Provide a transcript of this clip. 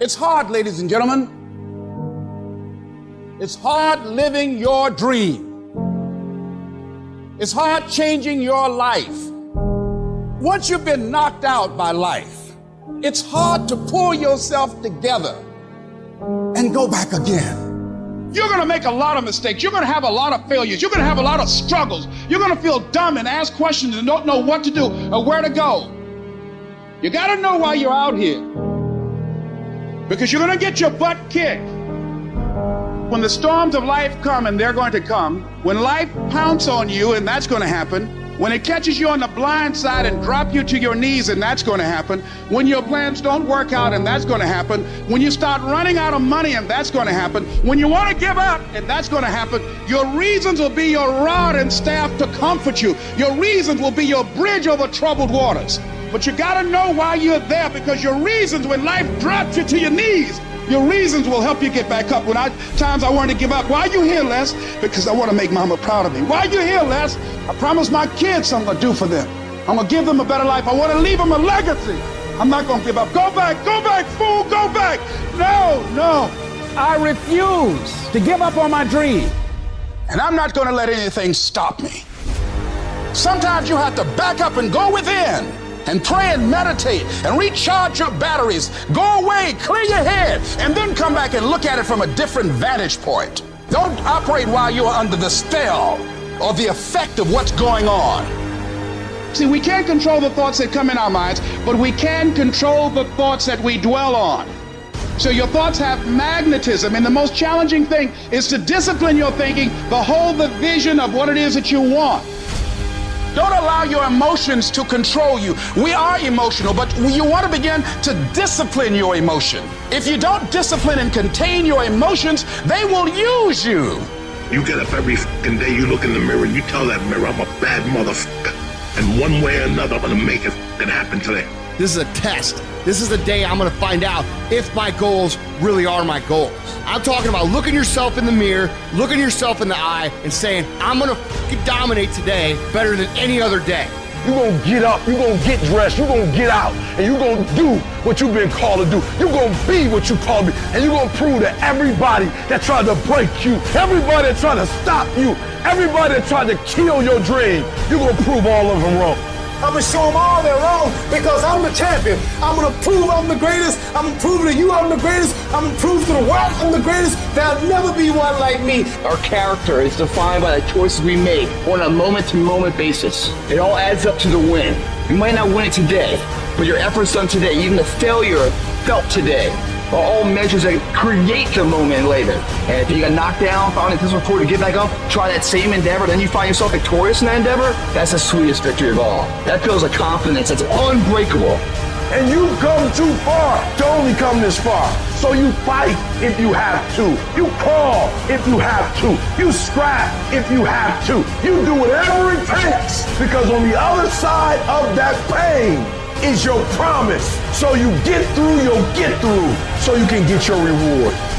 It's hard, ladies and gentlemen. It's hard living your dream. It's hard changing your life. Once you've been knocked out by life, it's hard to pull yourself together and go back again. You're going to make a lot of mistakes. You're going to have a lot of failures. You're going to have a lot of struggles. You're going to feel dumb and ask questions and don't know what to do or where to go. You got to know why you're out here. Because you're going to get your butt kicked. When the storms of life come, and they're going to come, when life pounces on you, and that's going to happen, when it catches you on the blind side and drop you to your knees, and that's going to happen. When your plans don't work out, and that's going to happen. When you start running out of money, and that's going to happen. When you want to give up, and that's going to happen. Your reasons will be your rod and staff to comfort you. Your reasons will be your bridge over troubled waters. But you got to know why you're there because your reasons, when life drops you to your knees, your reasons will help you get back up. When I times I wanted to give up, why are you here, Les? Because I want to make mama proud of me. Why you here, Les? I promised my kids something to do for them. I'm gonna give them a better life. I want to leave them a legacy. I'm not gonna give up. Go back, go back, fool, go back. No, no. I refuse to give up on my dream. And I'm not gonna let anything stop me. Sometimes you have to back up and go within and pray and meditate and recharge your batteries. Go away, clear your head, and then come back and look at it from a different vantage point. Don't operate while you're under the spell or the effect of what's going on. See, we can't control the thoughts that come in our minds, but we can control the thoughts that we dwell on. So your thoughts have magnetism, and the most challenging thing is to discipline your thinking, behold the vision of what it is that you want. Don't allow your emotions to control you. We are emotional, but you want to begin to discipline your emotion. If you don't discipline and contain your emotions, they will use you. You get up every fucking day, you look in the mirror, you tell that mirror, I'm a bad motherfucker. And one way or another, I'm gonna make it fucking happen today. This is a test. This is the day I'm gonna find out if my goals really are my goals. I'm talking about looking yourself in the mirror, looking yourself in the eye, and saying, I'm gonna dominate today better than any other day. You're gonna get up, you're gonna get dressed, you're gonna get out, and you're gonna do what you've been called to do. You're gonna be what you called to be, and you're gonna prove to everybody that tried to break you, everybody that tried to stop you, everybody that tried to kill your dream, you're gonna prove all of them wrong. I'm gonna show them all they're wrong because I'm the champion. I'm gonna prove I'm the greatest. I'm gonna prove to you I'm the greatest. I'm gonna prove to the world I'm the greatest. There'll never be one like me. Our character is defined by the choices we make on a moment-to-moment basis. It all adds up to the win. You might not win it today, but your efforts done today, even the failure felt today, are all measures that create the moment later. And if you got knocked down, found it difficult to get back up, try that same endeavor, then you find yourself victorious in that endeavor, that's the sweetest victory of all. That feels a confidence that's unbreakable. And you've come too far to only come this far. So you fight if you have to. You crawl if you have to. You scrap if you have to. You do whatever it takes because on the other side of that pain is your promise. So you get through, you'll get through so you can get your reward.